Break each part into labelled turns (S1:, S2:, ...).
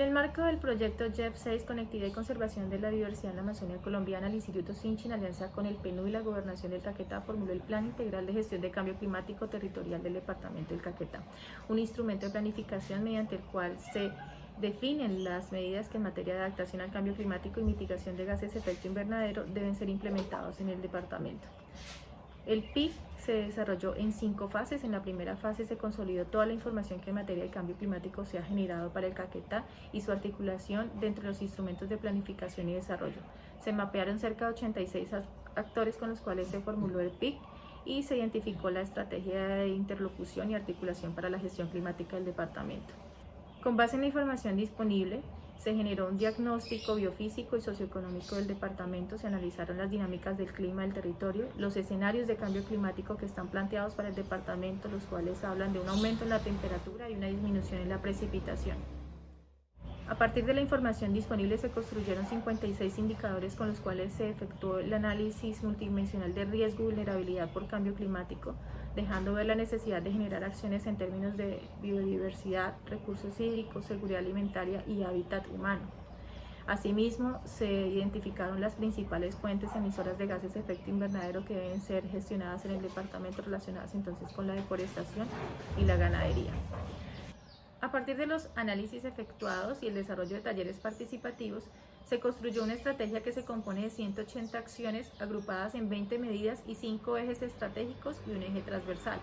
S1: el marco del proyecto JEF 6, Conectividad y Conservación de la Diversidad en la Amazonía Colombiana, el Instituto Sinchi, en alianza con el PNU y la Gobernación del Caquetá, formuló el Plan Integral de Gestión de Cambio Climático Territorial del Departamento del Caquetá, un instrumento de planificación mediante el cual se definen las medidas que en materia de adaptación al cambio climático y mitigación de gases de efecto invernadero deben ser implementados en el departamento. El PIC se desarrolló en cinco fases. En la primera fase se consolidó toda la información que en materia de cambio climático se ha generado para el Caquetá y su articulación dentro de los instrumentos de planificación y desarrollo. Se mapearon cerca de 86 actores con los cuales se formuló el PIC y se identificó la estrategia de interlocución y articulación para la gestión climática del departamento. Con base en la información disponible, se generó un diagnóstico biofísico y socioeconómico del departamento, se analizaron las dinámicas del clima del territorio, los escenarios de cambio climático que están planteados para el departamento, los cuales hablan de un aumento en la temperatura y una disminución en la precipitación. A partir de la información disponible se construyeron 56 indicadores con los cuales se efectuó el análisis multidimensional de riesgo y vulnerabilidad por cambio climático, dejando ver la necesidad de generar acciones en términos de biodiversidad, recursos hídricos, seguridad alimentaria y hábitat humano. Asimismo, se identificaron las principales fuentes emisoras de gases de efecto invernadero que deben ser gestionadas en el departamento relacionadas entonces con la deforestación y la ganadería. A partir de los análisis efectuados y el desarrollo de talleres participativos, se construyó una estrategia que se compone de 180 acciones agrupadas en 20 medidas y 5 ejes estratégicos y un eje transversal.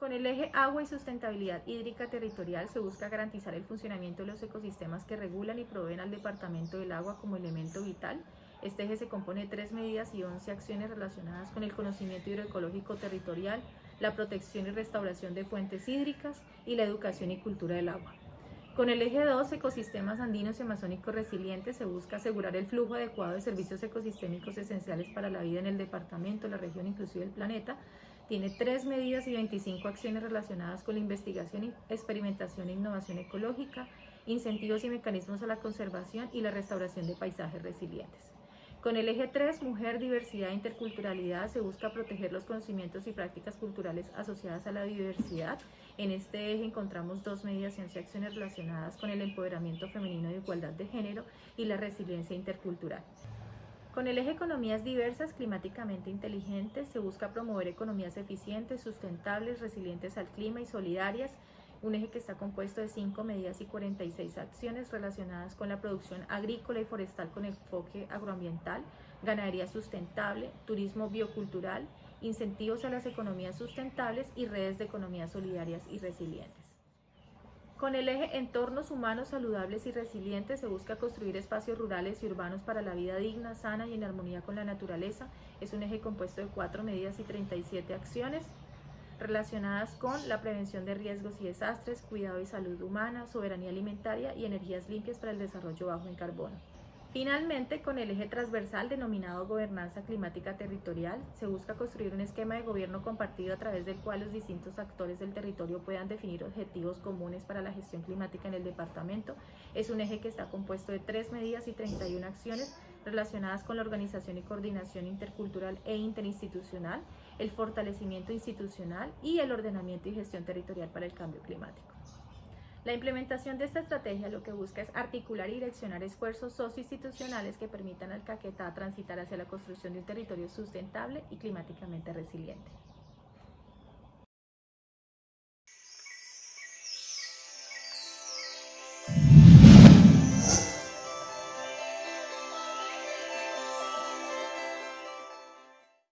S1: Con el eje agua y sustentabilidad hídrica territorial se busca garantizar el funcionamiento de los ecosistemas que regulan y proveen al departamento del agua como elemento vital. Este eje se compone de 3 medidas y 11 acciones relacionadas con el conocimiento hidroecológico territorial, la protección y restauración de fuentes hídricas y la educación y cultura del agua. Con el eje 2, ecosistemas andinos y amazónicos resilientes, se busca asegurar el flujo adecuado de servicios ecosistémicos esenciales para la vida en el departamento, la región, inclusive el planeta. Tiene tres medidas y 25 acciones relacionadas con la investigación, experimentación e innovación ecológica, incentivos y mecanismos a la conservación y la restauración de paisajes resilientes. Con el eje 3, mujer, diversidad e interculturalidad, se busca proteger los conocimientos y prácticas culturales asociadas a la diversidad. En este eje encontramos dos medidas y acciones relacionadas con el empoderamiento femenino y igualdad de género y la resiliencia intercultural. Con el eje economías diversas, climáticamente inteligentes, se busca promover economías eficientes, sustentables, resilientes al clima y solidarias, un eje que está compuesto de 5 medidas y 46 acciones relacionadas con la producción agrícola y forestal con enfoque agroambiental, ganadería sustentable, turismo biocultural, incentivos a las economías sustentables y redes de economías solidarias y resilientes. Con el eje entornos humanos saludables y resilientes se busca construir espacios rurales y urbanos para la vida digna, sana y en armonía con la naturaleza. Es un eje compuesto de 4 medidas y 37 acciones relacionadas con la prevención de riesgos y desastres, cuidado y salud humana, soberanía alimentaria y energías limpias para el desarrollo bajo en carbono. Finalmente, con el eje transversal denominado gobernanza climática territorial, se busca construir un esquema de gobierno compartido a través del cual los distintos actores del territorio puedan definir objetivos comunes para la gestión climática en el departamento. Es un eje que está compuesto de tres medidas y 31 acciones relacionadas con la organización y coordinación intercultural e interinstitucional, el fortalecimiento institucional y el ordenamiento y gestión territorial para el cambio climático. La implementación de esta estrategia lo que busca es articular y direccionar esfuerzos socioinstitucionales que permitan al Caquetá transitar hacia la construcción de un territorio sustentable y climáticamente resiliente.